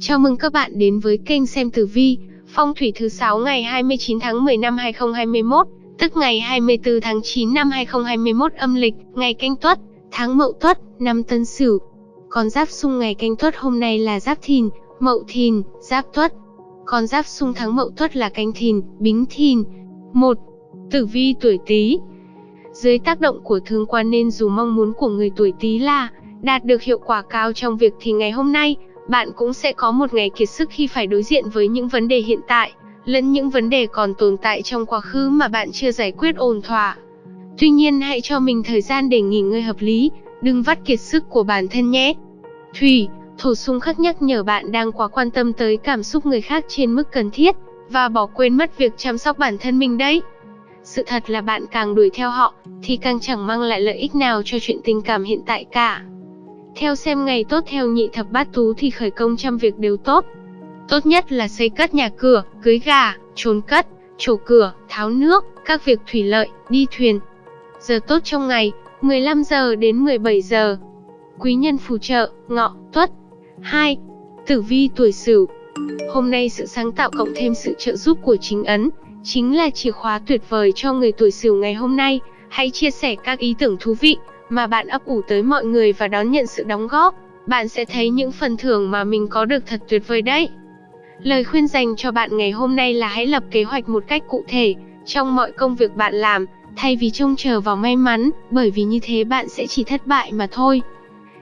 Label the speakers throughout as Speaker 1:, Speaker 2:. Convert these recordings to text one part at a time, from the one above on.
Speaker 1: Chào mừng các bạn đến với kênh xem tử vi, phong thủy thứ 6 ngày 29 tháng 10 năm 2021, tức ngày 24 tháng 9 năm 2021 âm lịch, ngày canh tuất, tháng mậu tuất, năm tân sửu. Con giáp xung ngày canh tuất hôm nay là giáp thìn, mậu thìn, giáp tuất. Con giáp xung tháng mậu tuất là canh thìn, bính thìn. 1. Tử vi tuổi Tý. Dưới tác động của thương quan nên dù mong muốn của người tuổi Tý là đạt được hiệu quả cao trong việc thì ngày hôm nay, bạn cũng sẽ có một ngày kiệt sức khi phải đối diện với những vấn đề hiện tại, lẫn những vấn đề còn tồn tại trong quá khứ mà bạn chưa giải quyết ổn thỏa. Tuy nhiên hãy cho mình thời gian để nghỉ ngơi hợp lý, đừng vắt kiệt sức của bản thân nhé. Thủy, thổ xung khắc nhắc nhở bạn đang quá quan tâm tới cảm xúc người khác trên mức cần thiết, và bỏ quên mất việc chăm sóc bản thân mình đấy. Sự thật là bạn càng đuổi theo họ, thì càng chẳng mang lại lợi ích nào cho chuyện tình cảm hiện tại cả. Theo xem ngày tốt theo nhị thập bát tú thì khởi công trăm việc đều tốt. Tốt nhất là xây cất nhà cửa, cưới gà, trốn cất, trổ cửa, tháo nước, các việc thủy lợi, đi thuyền. Giờ tốt trong ngày, 15 giờ đến 17 giờ. Quý nhân phù trợ, ngọ, tuất. 2. Tử vi tuổi sửu. Hôm nay sự sáng tạo cộng thêm sự trợ giúp của chính ấn, chính là chìa khóa tuyệt vời cho người tuổi sửu ngày hôm nay. Hãy chia sẻ các ý tưởng thú vị, mà bạn ấp ủ tới mọi người và đón nhận sự đóng góp, bạn sẽ thấy những phần thưởng mà mình có được thật tuyệt vời đấy. Lời khuyên dành cho bạn ngày hôm nay là hãy lập kế hoạch một cách cụ thể trong mọi công việc bạn làm, thay vì trông chờ vào may mắn, bởi vì như thế bạn sẽ chỉ thất bại mà thôi.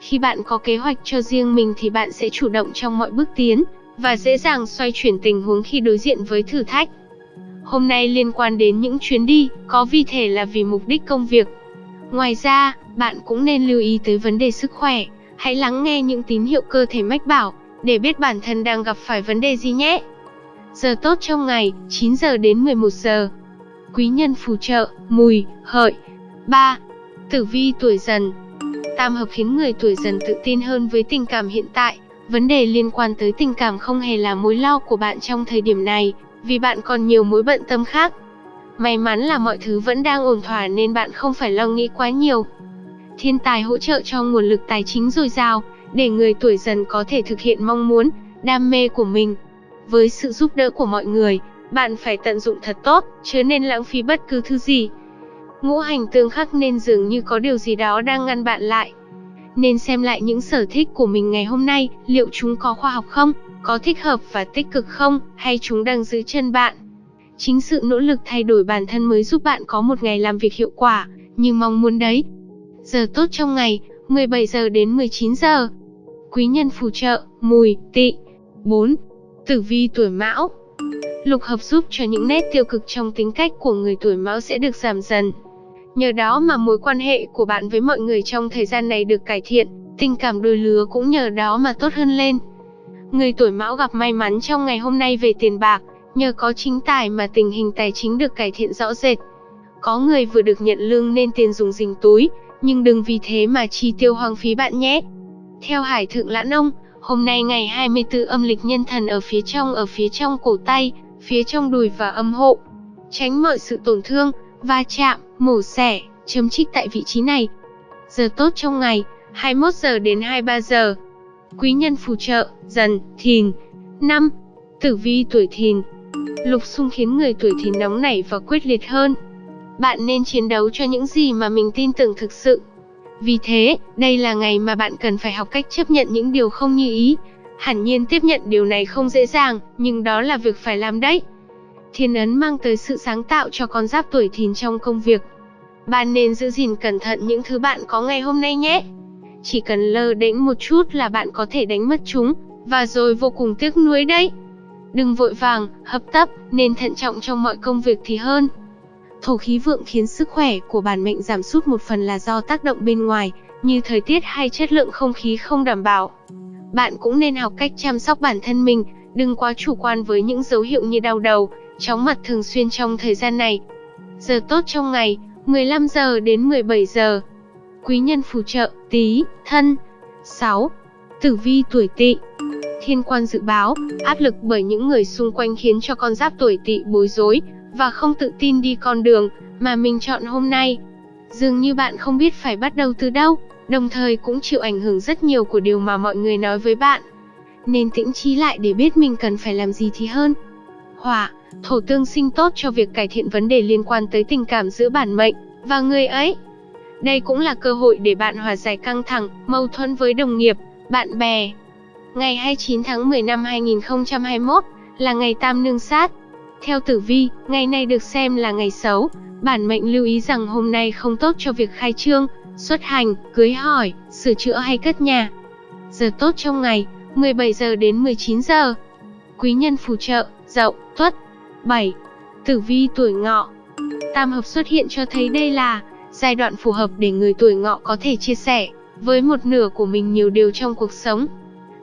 Speaker 1: Khi bạn có kế hoạch cho riêng mình thì bạn sẽ chủ động trong mọi bước tiến và dễ dàng xoay chuyển tình huống khi đối diện với thử thách. Hôm nay liên quan đến những chuyến đi, có vì thể là vì mục đích công việc. Ngoài ra, bạn cũng nên lưu ý tới vấn đề sức khỏe. Hãy lắng nghe những tín hiệu cơ thể mách bảo, để biết bản thân đang gặp phải vấn đề gì nhé. Giờ tốt trong ngày, 9 giờ đến 11 giờ. Quý nhân phù trợ, mùi, hợi. 3. Tử vi tuổi dần Tam hợp khiến người tuổi dần tự tin hơn với tình cảm hiện tại. Vấn đề liên quan tới tình cảm không hề là mối lo của bạn trong thời điểm này, vì bạn còn nhiều mối bận tâm khác. May mắn là mọi thứ vẫn đang ổn thỏa nên bạn không phải lo nghĩ quá nhiều thiên tài hỗ trợ cho nguồn lực tài chính dồi dào, để người tuổi dần có thể thực hiện mong muốn, đam mê của mình. Với sự giúp đỡ của mọi người, bạn phải tận dụng thật tốt, chứ nên lãng phí bất cứ thứ gì. Ngũ hành tương khắc nên dường như có điều gì đó đang ngăn bạn lại. Nên xem lại những sở thích của mình ngày hôm nay, liệu chúng có khoa học không, có thích hợp và tích cực không, hay chúng đang giữ chân bạn. Chính sự nỗ lực thay đổi bản thân mới giúp bạn có một ngày làm việc hiệu quả, như mong muốn đấy. Giờ tốt trong ngày, 17 giờ đến 19 giờ. Quý nhân phù trợ, mùi, tị. 4. Tử vi tuổi mão Lục hợp giúp cho những nét tiêu cực trong tính cách của người tuổi mão sẽ được giảm dần. Nhờ đó mà mối quan hệ của bạn với mọi người trong thời gian này được cải thiện, tình cảm đôi lứa cũng nhờ đó mà tốt hơn lên. Người tuổi mão gặp may mắn trong ngày hôm nay về tiền bạc, nhờ có chính tài mà tình hình tài chính được cải thiện rõ rệt. Có người vừa được nhận lương nên tiền dùng dình túi, nhưng đừng vì thế mà chi tiêu hoang phí bạn nhé. Theo Hải Thượng Lãn Ông, hôm nay ngày 24 âm lịch nhân thần ở phía trong ở phía trong cổ tay, phía trong đùi và âm hộ. Tránh mọi sự tổn thương, va chạm, mổ xẻ, chấm trích tại vị trí này. Giờ tốt trong ngày, 21 giờ đến 23 giờ. Quý nhân phù trợ, dần, thìn. năm, Tử vi tuổi thìn Lục xung khiến người tuổi thìn nóng nảy và quyết liệt hơn, bạn nên chiến đấu cho những gì mà mình tin tưởng thực sự. Vì thế, đây là ngày mà bạn cần phải học cách chấp nhận những điều không như ý. Hẳn nhiên tiếp nhận điều này không dễ dàng, nhưng đó là việc phải làm đấy. Thiên ấn mang tới sự sáng tạo cho con giáp tuổi thìn trong công việc. Bạn nên giữ gìn cẩn thận những thứ bạn có ngày hôm nay nhé. Chỉ cần lơ đễnh một chút là bạn có thể đánh mất chúng, và rồi vô cùng tiếc nuối đấy. Đừng vội vàng, hấp tấp, nên thận trọng trong mọi công việc thì hơn. Thổ khí vượng khiến sức khỏe của bản mệnh giảm sút một phần là do tác động bên ngoài, như thời tiết hay chất lượng không khí không đảm bảo. Bạn cũng nên học cách chăm sóc bản thân mình, đừng quá chủ quan với những dấu hiệu như đau đầu, chóng mặt thường xuyên trong thời gian này. Giờ tốt trong ngày, 15 giờ đến 17 giờ. Quý nhân phù trợ, tí, thân. 6. Tử vi tuổi tỵ Thiên quan dự báo, áp lực bởi những người xung quanh khiến cho con giáp tuổi tỵ bối rối, và không tự tin đi con đường mà mình chọn hôm nay. Dường như bạn không biết phải bắt đầu từ đâu, đồng thời cũng chịu ảnh hưởng rất nhiều của điều mà mọi người nói với bạn. nên tĩnh trí lại để biết mình cần phải làm gì thì hơn. Hỏa, thổ tương sinh tốt cho việc cải thiện vấn đề liên quan tới tình cảm giữa bản mệnh và người ấy. Đây cũng là cơ hội để bạn hòa giải căng thẳng, mâu thuẫn với đồng nghiệp, bạn bè. Ngày 29 tháng 10 năm 2021 là ngày tam nương sát. Theo tử vi, ngày này được xem là ngày xấu, bản mệnh lưu ý rằng hôm nay không tốt cho việc khai trương, xuất hành, cưới hỏi, sửa chữa hay cất nhà. Giờ tốt trong ngày, 17 giờ đến 19 giờ. Quý nhân phù trợ, Dậu, Tuất. 7. Tử vi tuổi Ngọ. Tam hợp xuất hiện cho thấy đây là giai đoạn phù hợp để người tuổi Ngọ có thể chia sẻ với một nửa của mình nhiều điều trong cuộc sống.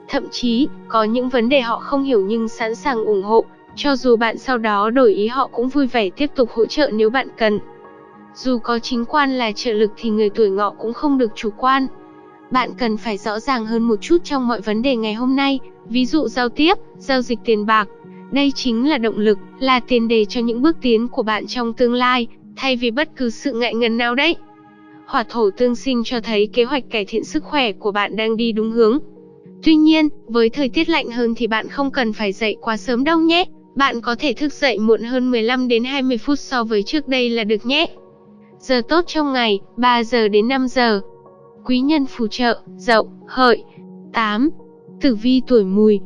Speaker 1: Thậm chí, có những vấn đề họ không hiểu nhưng sẵn sàng ủng hộ, cho dù bạn sau đó đổi ý họ cũng vui vẻ tiếp tục hỗ trợ nếu bạn cần. Dù có chính quan là trợ lực thì người tuổi ngọ cũng không được chủ quan. Bạn cần phải rõ ràng hơn một chút trong mọi vấn đề ngày hôm nay, ví dụ giao tiếp, giao dịch tiền bạc. Đây chính là động lực, là tiền đề cho những bước tiến của bạn trong tương lai, thay vì bất cứ sự ngại ngần nào đấy. Hỏa thổ tương sinh cho thấy kế hoạch cải thiện sức khỏe của bạn đang đi đúng hướng. Tuy nhiên, với thời tiết lạnh hơn thì bạn không cần phải dậy quá sớm đâu nhé. Bạn có thể thức dậy muộn hơn 15 đến 20 phút so với trước đây là được nhé. Giờ tốt trong ngày, 3 giờ đến 5 giờ. Quý nhân phù trợ, dậu, hợi. 8. Tử vi tuổi mùi.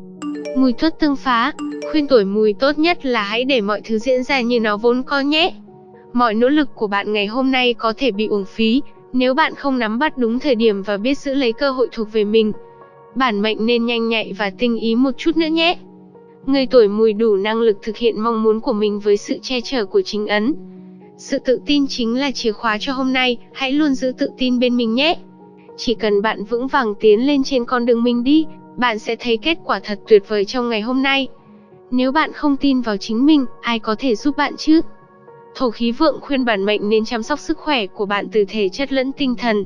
Speaker 1: Mùi tuất tương phá, khuyên tuổi mùi tốt nhất là hãy để mọi thứ diễn ra như nó vốn có nhé. Mọi nỗ lực của bạn ngày hôm nay có thể bị uổng phí, nếu bạn không nắm bắt đúng thời điểm và biết giữ lấy cơ hội thuộc về mình. Bản mệnh nên nhanh nhạy và tinh ý một chút nữa nhé. Người tuổi mùi đủ năng lực thực hiện mong muốn của mình với sự che chở của chính ấn. Sự tự tin chính là chìa khóa cho hôm nay, hãy luôn giữ tự tin bên mình nhé. Chỉ cần bạn vững vàng tiến lên trên con đường mình đi, bạn sẽ thấy kết quả thật tuyệt vời trong ngày hôm nay. Nếu bạn không tin vào chính mình, ai có thể giúp bạn chứ? Thổ khí vượng khuyên bản mệnh nên chăm sóc sức khỏe của bạn từ thể chất lẫn tinh thần.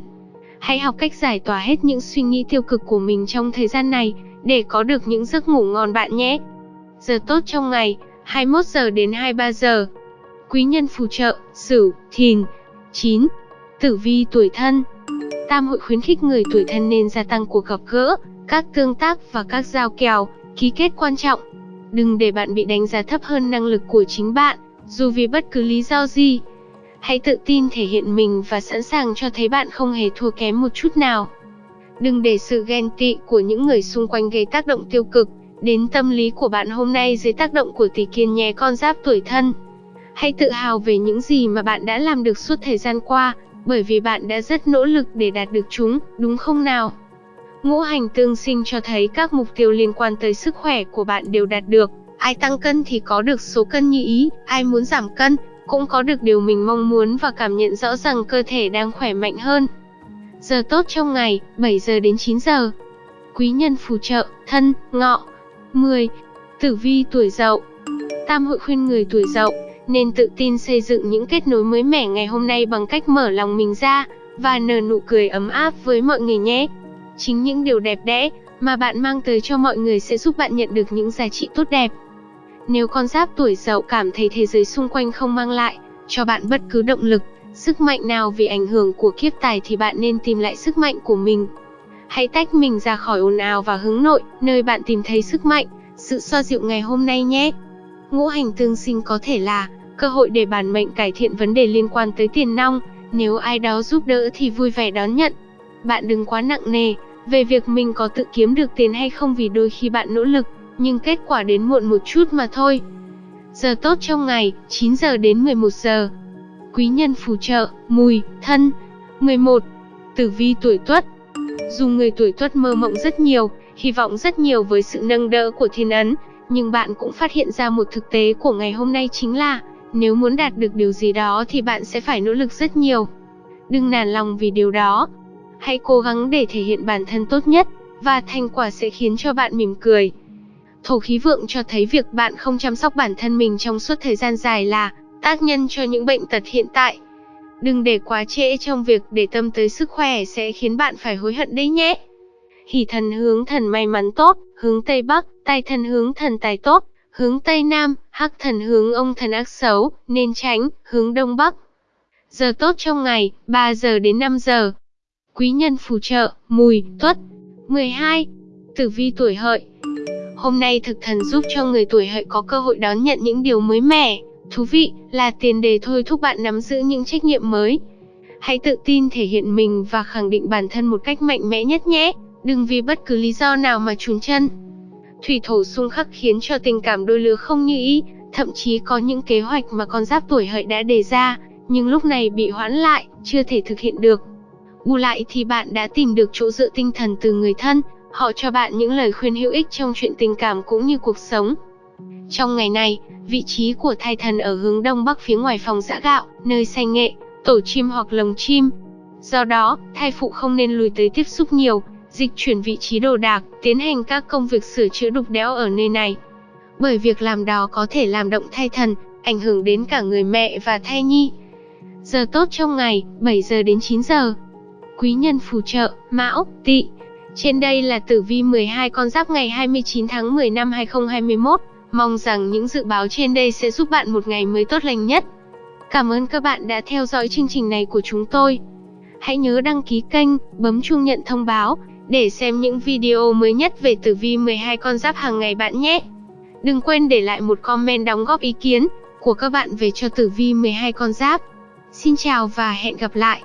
Speaker 1: Hãy học cách giải tỏa hết những suy nghĩ tiêu cực của mình trong thời gian này, để có được những giấc ngủ ngon bạn nhé. Giờ tốt trong ngày, 21 giờ đến 23 giờ. Quý nhân phù trợ, Sửu, Thìn. 9. Tử vi tuổi thân. Tam hội khuyến khích người tuổi thân nên gia tăng cuộc gặp gỡ, các tương tác và các giao kèo, ký kết quan trọng. Đừng để bạn bị đánh giá thấp hơn năng lực của chính bạn, dù vì bất cứ lý do gì. Hãy tự tin thể hiện mình và sẵn sàng cho thấy bạn không hề thua kém một chút nào. Đừng để sự ghen tị của những người xung quanh gây tác động tiêu cực đến tâm lý của bạn hôm nay dưới tác động của tỷ kiên nhé con giáp tuổi thân. Hãy tự hào về những gì mà bạn đã làm được suốt thời gian qua, bởi vì bạn đã rất nỗ lực để đạt được chúng, đúng không nào? Ngũ hành tương sinh cho thấy các mục tiêu liên quan tới sức khỏe của bạn đều đạt được. Ai tăng cân thì có được số cân như ý, ai muốn giảm cân, cũng có được điều mình mong muốn và cảm nhận rõ rằng cơ thể đang khỏe mạnh hơn. Giờ tốt trong ngày, 7 giờ đến 9 giờ. Quý nhân phù trợ, thân, ngọ. 10. Tử vi tuổi dậu Tam hội khuyên người tuổi dậu nên tự tin xây dựng những kết nối mới mẻ ngày hôm nay bằng cách mở lòng mình ra và nở nụ cười ấm áp với mọi người nhé. Chính những điều đẹp đẽ mà bạn mang tới cho mọi người sẽ giúp bạn nhận được những giá trị tốt đẹp. Nếu con giáp tuổi dậu cảm thấy thế giới xung quanh không mang lại cho bạn bất cứ động lực, sức mạnh nào vì ảnh hưởng của kiếp tài thì bạn nên tìm lại sức mạnh của mình. Hãy tách mình ra khỏi ồn ào và hướng nội, nơi bạn tìm thấy sức mạnh, sự xoa dịu ngày hôm nay nhé. Ngũ hành tương sinh có thể là cơ hội để bản mệnh cải thiện vấn đề liên quan tới tiền nong, nếu ai đó giúp đỡ thì vui vẻ đón nhận. Bạn đừng quá nặng nề về việc mình có tự kiếm được tiền hay không vì đôi khi bạn nỗ lực, nhưng kết quả đến muộn một chút mà thôi. Giờ tốt trong ngày, 9 giờ đến 11 giờ. Quý nhân phù trợ, mùi, thân. 11. Tử vi tuổi tuất. Dù người tuổi tuất mơ mộng rất nhiều, hy vọng rất nhiều với sự nâng đỡ của thiên ấn, nhưng bạn cũng phát hiện ra một thực tế của ngày hôm nay chính là, nếu muốn đạt được điều gì đó thì bạn sẽ phải nỗ lực rất nhiều. Đừng nản lòng vì điều đó. Hãy cố gắng để thể hiện bản thân tốt nhất, và thành quả sẽ khiến cho bạn mỉm cười. Thổ khí vượng cho thấy việc bạn không chăm sóc bản thân mình trong suốt thời gian dài là tác nhân cho những bệnh tật hiện tại. Đừng để quá trễ trong việc để tâm tới sức khỏe sẽ khiến bạn phải hối hận đấy nhé. Hỷ thần hướng thần may mắn tốt, hướng Tây Bắc, tài thần hướng thần tài tốt, hướng Tây Nam, hắc thần hướng ông thần ác xấu, nên tránh, hướng Đông Bắc. Giờ tốt trong ngày, 3 giờ đến 5 giờ. Quý nhân phù trợ, mùi, tuất. 12. Tử vi tuổi hợi. Hôm nay thực thần giúp cho người tuổi hợi có cơ hội đón nhận những điều mới mẻ, thú vị, là tiền đề thôi thúc bạn nắm giữ những trách nhiệm mới. Hãy tự tin thể hiện mình và khẳng định bản thân một cách mạnh mẽ nhất nhé, đừng vì bất cứ lý do nào mà chùn chân. Thủy thổ xung khắc khiến cho tình cảm đôi lứa không như ý, thậm chí có những kế hoạch mà con giáp tuổi hợi đã đề ra, nhưng lúc này bị hoãn lại, chưa thể thực hiện được. Bù lại thì bạn đã tìm được chỗ dựa tinh thần từ người thân, họ cho bạn những lời khuyên hữu ích trong chuyện tình cảm cũng như cuộc sống. Trong ngày này, vị trí của thai thần ở hướng đông bắc phía ngoài phòng giã gạo, nơi xanh nghệ, tổ chim hoặc lồng chim. Do đó, thai phụ không nên lùi tới tiếp xúc nhiều, dịch chuyển vị trí đồ đạc, tiến hành các công việc sửa chữa đục đẽo ở nơi này. Bởi việc làm đó có thể làm động thai thần, ảnh hưởng đến cả người mẹ và thai nhi. Giờ tốt trong ngày, 7 giờ đến 9 giờ. Quý nhân phù trợ, Mão, Tỵ. Trên đây là tử vi 12 con giáp ngày 29 tháng 10 năm 2021. Mong rằng những dự báo trên đây sẽ giúp bạn một ngày mới tốt lành nhất. Cảm ơn các bạn đã theo dõi chương trình này của chúng tôi. Hãy nhớ đăng ký kênh, bấm chuông nhận thông báo để xem những video mới nhất về tử vi 12 con giáp hàng ngày bạn nhé. Đừng quên để lại một comment đóng góp ý kiến của các bạn về cho tử vi 12 con giáp. Xin chào và hẹn gặp lại.